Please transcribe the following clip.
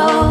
control.